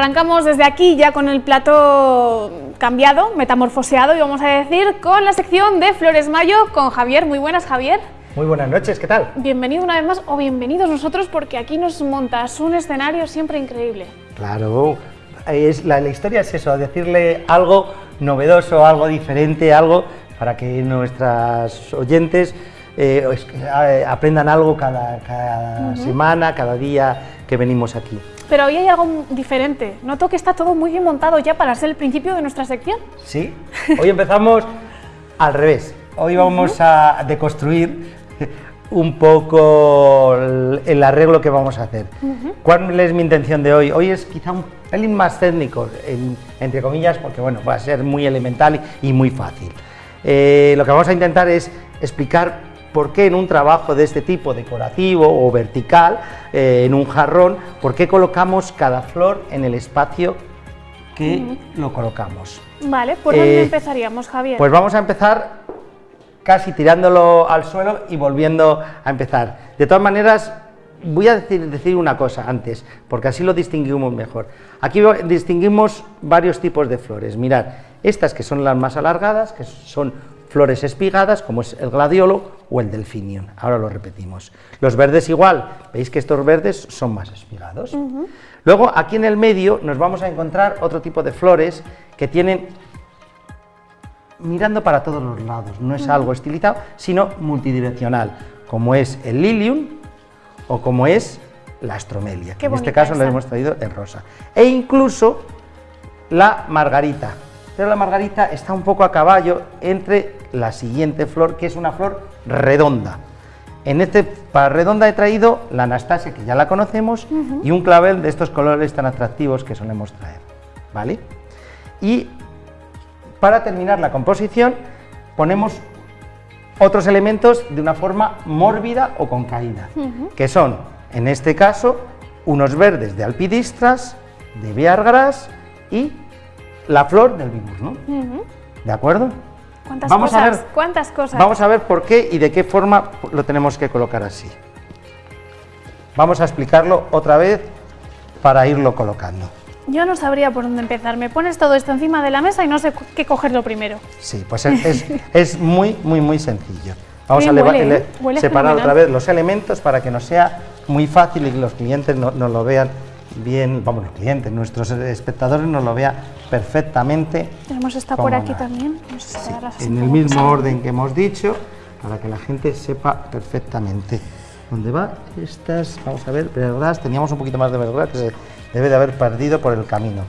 Arrancamos desde aquí ya con el plato cambiado, metamorfoseado y vamos a decir con la sección de Flores Mayo con Javier. Muy buenas Javier. Muy buenas noches, ¿qué tal? Bienvenido una vez más o bienvenidos nosotros porque aquí nos montas un escenario siempre increíble. Claro, es, la, historia es eso, decirle algo novedoso, algo diferente, algo para que nuestras oyentes eh, eh, aprendan algo cada, semana, cada día que venimos aquí. Pero hoy hay algo diferente. Noto que está todo muy bien montado ya para ser el principio de nuestra sección. Sí, hoy empezamos al revés. Hoy vamos a deconstruir un poco el arreglo que vamos a hacer. ¿Cuál es mi intención de hoy? Hoy es quizá un pelín más técnico, entre comillas, porque bueno, va a ser muy elemental y muy fácil. Eh, lo que vamos a intentar es explicar por qué en un trabajo de este tipo, decorativo o vertical, eh, en un jarrón, por qué colocamos cada flor en el espacio que lo colocamos. Vale, ¿por dónde eh, empezaríamos, Javier? Pues vamos a empezar casi tirándolo al suelo y volviendo a empezar. De todas maneras, voy a decir, decir, una cosa antes, porque así lo distinguimos mejor. Aquí distinguimos varios tipos de flores. Mirad, estas que son las más alargadas, que son flores espigadas, como es el gladiolo o el delfinium. Ahora lo repetimos. Los verdes igual, veis que estos verdes son más espigados. Luego, aquí en el medio nos vamos a encontrar otro tipo de flores que tienen mirando para todos los lados, no es algo estilizado, sino multidireccional, como es el lilium o como es la astromelia, que en este caso lo hemos traído en rosa. E incluso la margarita, pero la margarita está un poco a caballo entre la siguiente flor, que es una flor redonda. En este para redonda he traído la Anastasia, que ya la conocemos, y un clavel de estos colores tan atractivos que solemos traer, ¿vale? Y para terminar la composición ponemos otros elementos de una forma mórbida o con caída, que son, en este caso, unos verdes de alpidistras, de viargras y la flor del vibus, ¿no? ¿De acuerdo? ¿Cuántas vamos cosas? A ver, ¿Cuántas cosas? Vamos a ver por qué y de qué forma lo tenemos que colocar así. Vamos a explicarlo otra vez para irlo colocando. Yo no sabría por dónde empezar. Me pones todo esto encima de la mesa y no sé qué cogerlo primero. Sí, pues es, es, muy, muy, muy sencillo. Vamos a separar otra vez los elementos para que nos sea muy fácil y que los clientes nos no lo vean bien, vamos, los clientes, nuestros espectadores nos lo vean perfectamente. Tenemos esta por aquí también. en el mismo orden que hemos dicho, para que la gente sepa perfectamente dónde va. Estas, vamos a ver, verdad, teníamos un poquito más de verdad que debe de haber perdido por el camino.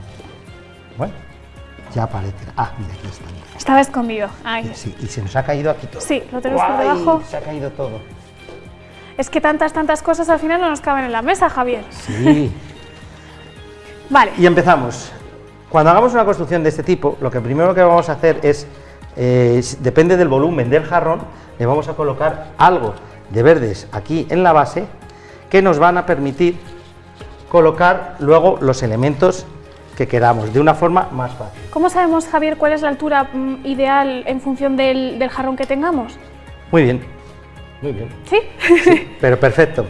Bueno, ya aparece. Ah, mira, aquí está. Estaba escondido. Sí, y se nos ha caído aquí todo. Sí, lo tenemos por debajo. Se ha caído todo. Es que tantas, tantas cosas al final no nos caben en la mesa, Javier. Sí. Vale. Y empezamos. Cuando hagamos una construcción de este tipo, lo que primero que vamos a hacer es, eh, depende del volumen del jarrón, le vamos a colocar algo de verdes aquí en la base que nos van a permitir colocar luego los elementos que queramos, de una forma más fácil. ¿Cómo sabemos, Javier, cuál es la altura mm, ideal en función del, jarrón que tengamos? Muy bien, muy bien. ¿Sí? sí pero perfecto.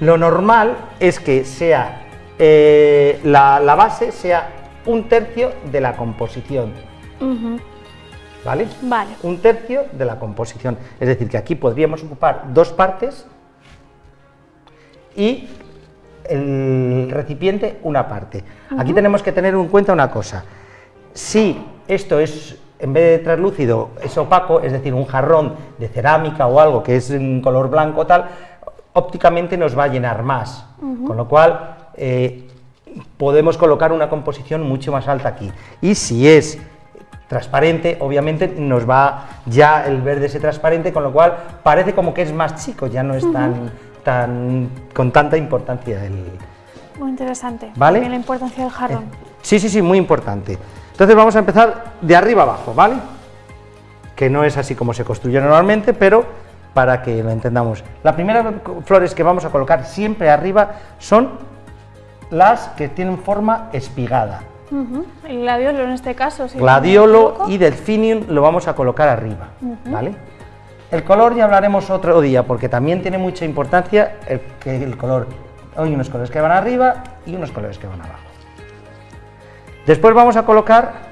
Lo normal es que sea eh, la, base sea un tercio de la composición. ¿Vale? Vale. Un tercio de la composición. Es decir, que aquí podríamos ocupar dos partes y el recipiente una parte. Aquí tenemos que tener en cuenta una cosa. Si esto es, en vez de translúcido, es opaco, es decir, un jarrón de cerámica o algo que es en color blanco tal, ópticamente nos va a llenar más. Con lo cual, eh, podemos colocar una composición mucho más alta aquí. Y si es transparente, obviamente nos va ya el verde ese transparente, con lo cual parece como que es más chico, ya no es tan, tan con tanta importancia el... Muy interesante, ¿vale? la importancia del jarrón. Eh, sí, sí, sí, muy importante. Entonces vamos a empezar de arriba abajo, ¿vale? Que no es así como se construye normalmente, pero para que lo entendamos. Las primeras flores que vamos a colocar siempre arriba son las que tienen forma espigada. El gladiolo en este caso. gladiolo y delfinium lo vamos a colocar arriba, ¿vale? El color ya hablaremos otro día, porque también tiene mucha importancia el, que el color. Hay unos colores que van arriba y unos colores que van abajo. Después vamos a colocar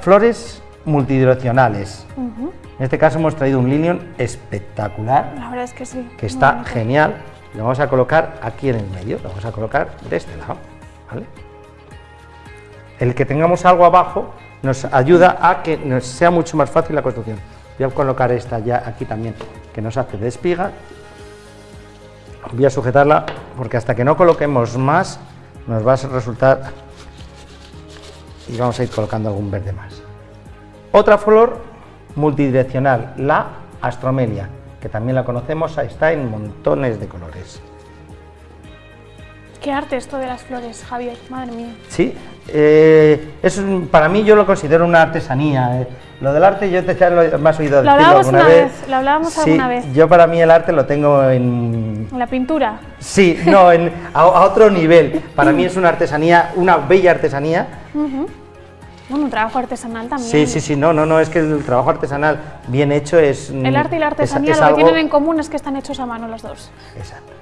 flores multidireccionales. En este caso hemos traído un lilium espectacular. La verdad es que sí. Que está genial. Lo vamos a colocar aquí en el medio, lo vamos a colocar de este lado. El que tengamos algo abajo nos ayuda a que nos sea mucho más fácil la construcción. Voy a colocar esta ya aquí también, que nos hace de espiga. Voy a sujetarla porque hasta que no coloquemos más nos va a resultar y vamos a ir colocando algún verde más. Otra flor multidireccional, la astromelia, que también la conocemos, está en montones de colores. Qué arte esto de las flores, Javier, madre mía. Sí, eh, es para mí yo lo considero una artesanía. Eh. Lo del arte yo te ya lo has oído lo hablábamos alguna una vez. Lo hablábamos sí, alguna vez. Yo para mí el arte lo tengo en... ¿En la pintura? Sí, no, en, a, otro nivel. Para mí es una artesanía, una bella artesanía. Bueno, un trabajo artesanal también. Sí, sí, sí, no, no, no, es que el trabajo artesanal bien hecho es... El arte y la artesanía lo que tienen en común es que están hechos a mano los dos. Exacto.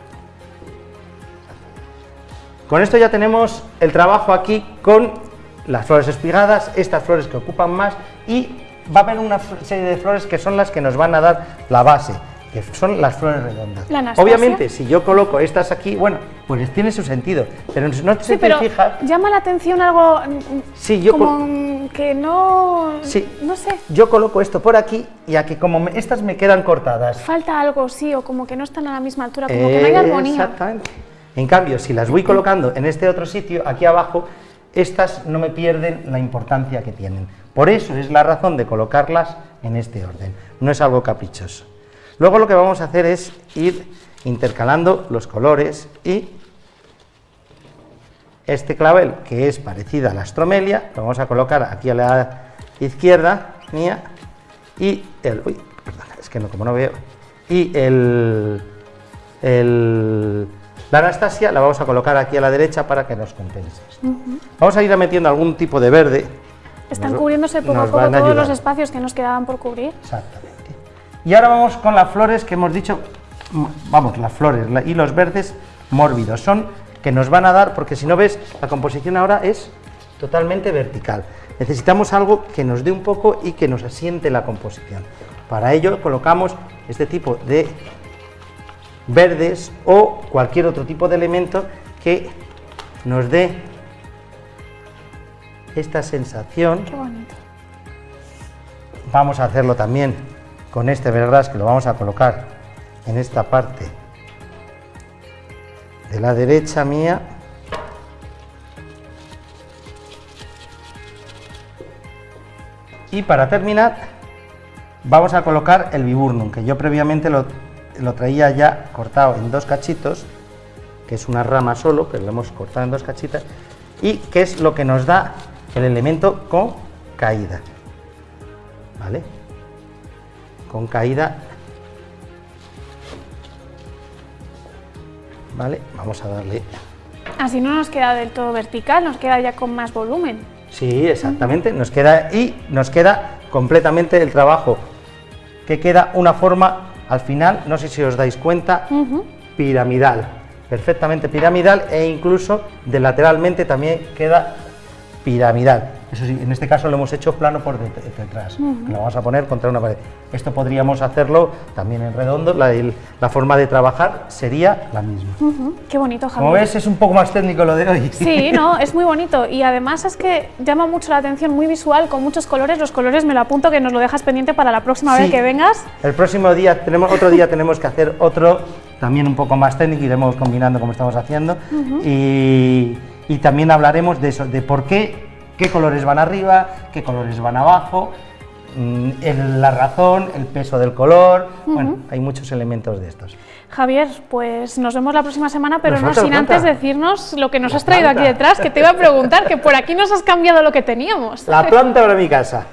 Con esto ya tenemos el trabajo aquí con las flores espigadas, estas flores que ocupan más y va a haber una serie de flores que son las que nos van a dar la base, que son las flores redondas. Obviamente, si yo coloco estas aquí, bueno, pues tiene su sentido, pero no se te fija... llama la atención algo sí, yo como que no... Sí, no sé. Yo coloco esto por aquí y aquí como estas me quedan cortadas. Falta algo, sí, o como que no están a la misma altura, como que no hay armonía. Exactamente. En cambio, si las voy colocando en este otro sitio, aquí abajo, estas no me pierden la importancia que tienen. Por eso es la razón de colocarlas en este orden, no es algo caprichoso. Luego lo que vamos a hacer es ir intercalando los colores y este clavel, que es parecida a la astromelia, lo vamos a colocar aquí a la izquierda mía y el... Uy, perdón, es que no, como no veo... Y el... el la Anastasia la vamos a colocar aquí a la derecha para que nos compense. Vamos a ir metiendo algún tipo de verde. Están cubriéndose poco a poco todos los espacios que nos quedaban por cubrir. Exactamente. Y ahora vamos con las flores que hemos dicho, vamos, las flores y los verdes mórbidos. Son que nos van a dar, porque si no ves, la composición ahora es totalmente vertical. Necesitamos algo que nos dé un poco y que nos asiente la composición. Para ello colocamos este tipo de verdes o cualquier otro tipo de elemento que nos dé esta sensación. Qué bonito. Vamos a hacerlo también con este verdad que lo vamos a colocar en esta parte de la derecha mía. Y para terminar, vamos a colocar el viburnum, que yo previamente lo lo traía ya cortado en dos cachitos, que es una rama solo, pero lo hemos cortado en dos cachitas, y que es lo que nos da el elemento con caída. ¿Vale? Con caída. ¿Vale? Vamos a darle... Así no nos queda del todo vertical, nos queda ya con más volumen. Sí, exactamente, nos queda y nos queda completamente el trabajo, que queda una forma al final, no sé si os dais cuenta, piramidal, perfectamente piramidal e incluso de lateralmente también queda piramidal. Eso sí, en este caso lo hemos hecho plano por detrás, lo vamos a poner contra una pared. Esto podríamos hacerlo también en redondo, la, forma de trabajar sería la misma. Qué bonito, Javier. Como ves, es un poco más técnico lo de hoy. Sí, no, es muy bonito y además es que llama mucho la atención, muy visual, con muchos colores. Los colores me lo apunto que nos lo dejas pendiente para la próxima vez que vengas. El próximo día, tenemos otro día tenemos que hacer otro también un poco más técnico, iremos combinando como estamos haciendo y, y también hablaremos de eso, de por qué qué colores van arriba, qué colores van abajo, mm, la razón, el peso del color, bueno, hay muchos elementos de estos. Javier, pues nos vemos la próxima semana, pero no sin antes decirnos lo que nos has traído aquí detrás, que te iba a preguntar, que por aquí nos has cambiado lo que teníamos. La planta de mi casa.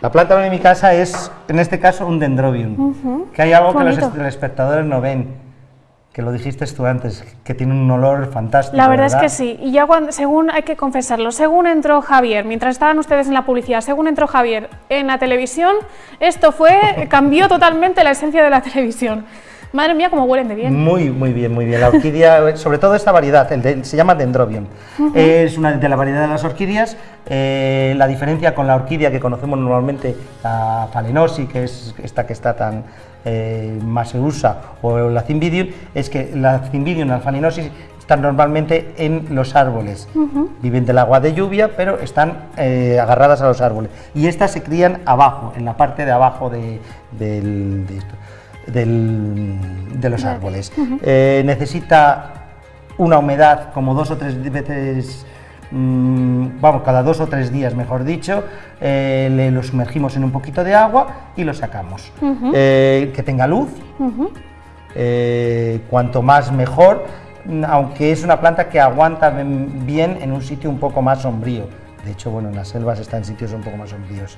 La planta de mi casa es, en este caso, un dendrobium, que hay algo que los espectadores no ven que lo dijiste tú antes, que tiene un olor fantástico. La verdad, es que sí, y ya cuando, según, hay que confesarlo, según entró Javier, mientras estaban ustedes en la publicidad, según entró Javier en la televisión, esto fue, cambió totalmente la esencia de la televisión. Madre mía, cómo huelen de bien. Muy, muy bien, muy bien. La orquídea, sobre todo esta variedad, el se llama Dendrobium. Es una de la variedad de las orquídeas. Eh, la diferencia con la orquídea que conocemos normalmente, la que es esta que está tan eh, más se usa, o la Cymbidium, es que la Cymbidium, la Phalaenopsis, están normalmente en los árboles. Viven del agua de lluvia, pero están eh, agarradas a los árboles. Y estas se crían abajo, en la parte de abajo de, los árboles. Eh, necesita una humedad como dos o tres veces mm, vamos, cada dos o tres días, mejor dicho, eh, le los sumergimos en un poquito de agua y lo sacamos. que tenga luz, cuanto más mejor, aunque es una planta que aguanta bien en un sitio un poco más sombrío. De hecho, bueno, en las selvas está en sitios un poco más sombríos.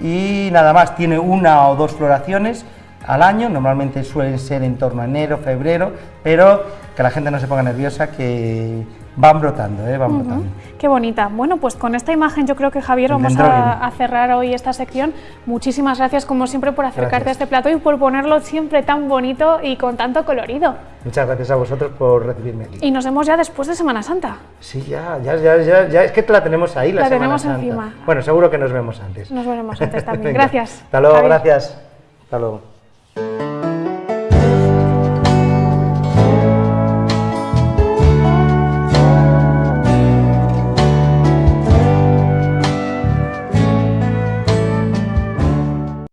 Y nada más, tiene una o dos floraciones al año, normalmente suelen ser en torno a enero, febrero, pero que la gente no se ponga nerviosa, que van brotando, ¿eh? van brotando. Qué bonita. Bueno, pues con esta imagen yo creo que Javier vamos a, cerrar hoy esta sección. Muchísimas gracias como siempre por acercarte a este plato y por ponerlo siempre tan bonito y con tanto colorido. Muchas gracias a vosotros por recibirme aquí. Y nos vemos ya después de Semana Santa. Sí, ya, ya, ya, ya, es que la tenemos ahí, la, la tenemos Santa. encima. Bueno, seguro que nos vemos antes. Nos veremos antes también. gracias. Hasta luego, gracias. Hasta luego. Thank you.